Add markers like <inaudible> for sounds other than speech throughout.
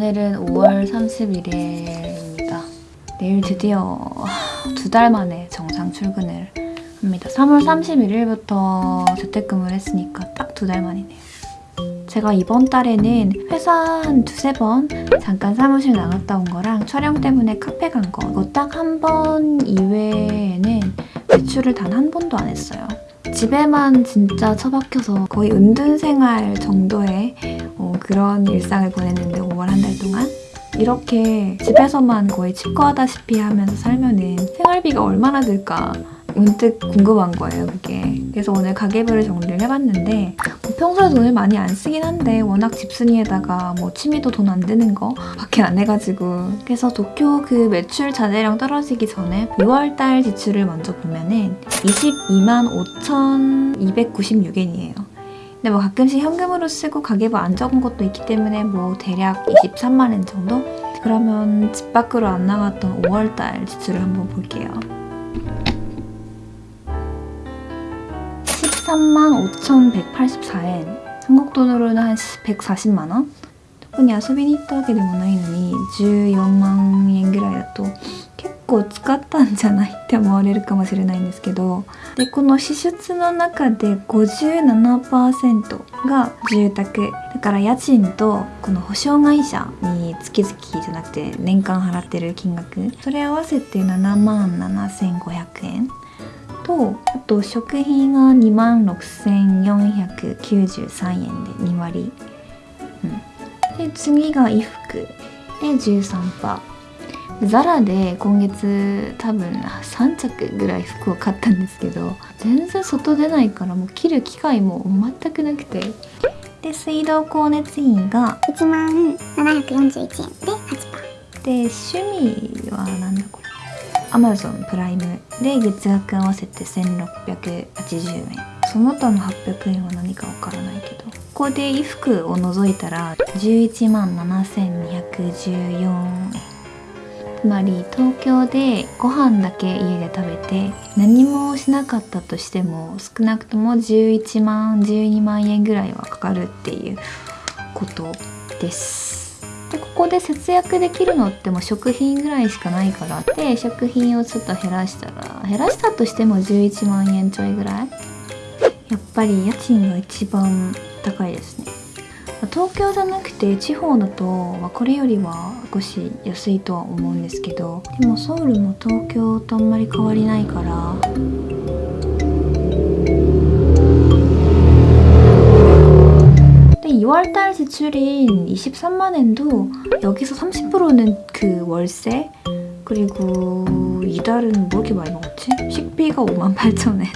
오늘은 5월 31일입니다. 내일 드디어 두 달 만에 정상 출근을 합니다. 3월 31일부터 재택근무를 했으니까 딱 두 달 만이네요. 제가 이번 달에는 회사 한 두세 번 잠깐 사무실 나갔다 온 거랑 촬영 때문에 카페 간 거 이거 딱 한 번 이외에는 외출을 단 한 번도 안 했어요. 집에만 진짜 처박혀서 거의 은둔 생활 정도의 어, 그런 일상을 보냈는데 5월 한 달 동안? 이렇게 집에서만 거의 치과하다시피 하면서 살면은 생활비가 얼마나 들까 문득 궁금한 거예요 그게. 그래서 오늘 가계부를 정리를 해봤는데 뭐 평소에 돈을 많이 안 쓰긴 한데 워낙 집순이에다가 뭐 취미도 돈 안 드는 거 밖에 안 해가지고. 그래서 도쿄 그 매출 자재량 떨어지기 전에 6월달 지출을 먼저 보면은 22만 5,296엔이에요. 근데 뭐 가끔씩 현금으로 쓰고 가계부 안 적은 것도 있기 때문에 뭐 대략 23만 엔 정도? 그러면 집 밖으로 안 나갔던 5월달 지출을 한번 볼게요 13만 5,184엔 한국 돈으로는 한 140만 원? 特に遊びに行ったわけでもないのに14万円ぐらいだと結構使ったんじゃないって思われるかもしれないんですけどでこの支出の中で57%が住宅だから家賃とこの保証会社に月々じゃなくて年間払ってる金額それ合わせて7万7500円 とあと食費が2万6493円で2割、うん、で次が衣服で13%ザラで今月多分3着ぐらい服を買ったんですけど全然外出ないからもう着る機会も全くなくて。で水道光熱費が1万741円で8%で趣味はなんだこれ？Amazon プライムで月額合わせて1680円。その他の800円は何かわからないけど。ここで衣服を除いたら11万7214円。つまり東京でご飯だけ家で食べて何もしなかったとしても少なくとも11万12万円ぐらいはかかるっていうことです。ここで節約できるのってもう食品ぐらいしかないからで食品をちょっと減らしたら減らしたとしても11万円ちょいぐらい。やっぱり家賃が一番高いですね。東京じゃなくて地方だと、まあ、これよりは少し安いとは思うんですけどでもソウルも東京とあんまり変わりないから 근데 2월달 지출인 23만엔도 여기서 30%는 그 월세? 그리고 이달은 뭐 이렇게 많이 먹었지? 식비가 5만 8천엔.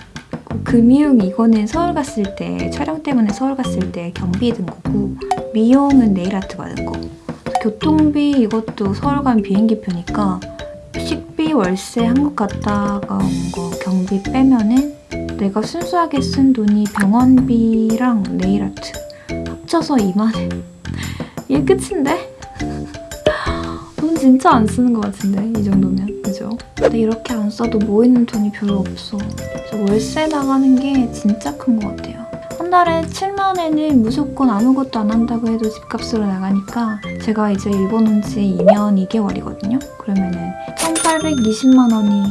금융 이거는 서울 갔을 때 촬영 때문에 서울 갔을 때 경비 든 거고 미용은 네일 아트 받은 거. 교통비 이것도 서울 간 비행기 표니까 식비 월세 한국 갔다가 온 거 경비 빼면은 내가 순수하게 쓴 돈이 병원비랑 네일 아트 합쳐서 2만원 이게 끝인데? 돈 진짜 안 쓰는 것 같은데 이 정도면. 그죠? 근데 이렇게 안 써도 모이는 돈이 별로 없어. 그래서 월세 나가는 게 진짜 큰 것 같아요. 한 달에 7만원에는 무조건 아무것도 안 한다고 해도 집값으로 나가니까 제가 이제 일본 온 지 2년 2개월이거든요? 그러면 은 1820만 원이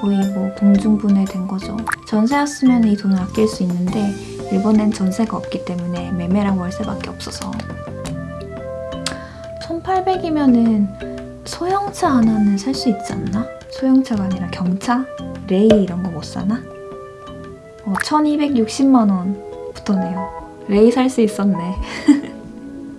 거의 뭐 공중분해 된 거죠. 전세였으면 이 돈을 아낄 수 있는데 일본엔 전세가 없기 때문에 매매랑 월세밖에 없어서 1800이면은 소형차 하나는 살 수 있지 않나? 소형차가 아니라 경차? 레이 이런 거 못 사나? 어, 1260만 원 붙었네요. 레이 살 수 있었네. <laughs>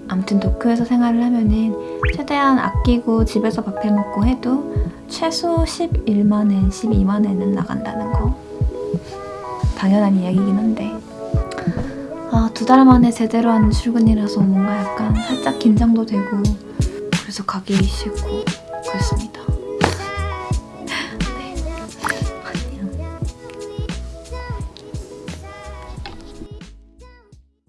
아무튼 도쿄에서 생활을 하면은 최대한 아끼고 집에서 밥 해먹고 해도 최소 11만엔, 12만엔은 나간다는 거. 당연한 이야기긴 한데 아, 두 달 만에 제대로 하는 출근이라서 뭔가 약간 살짝 긴장도 되고 그래서 가기 싫고 그랬습니다.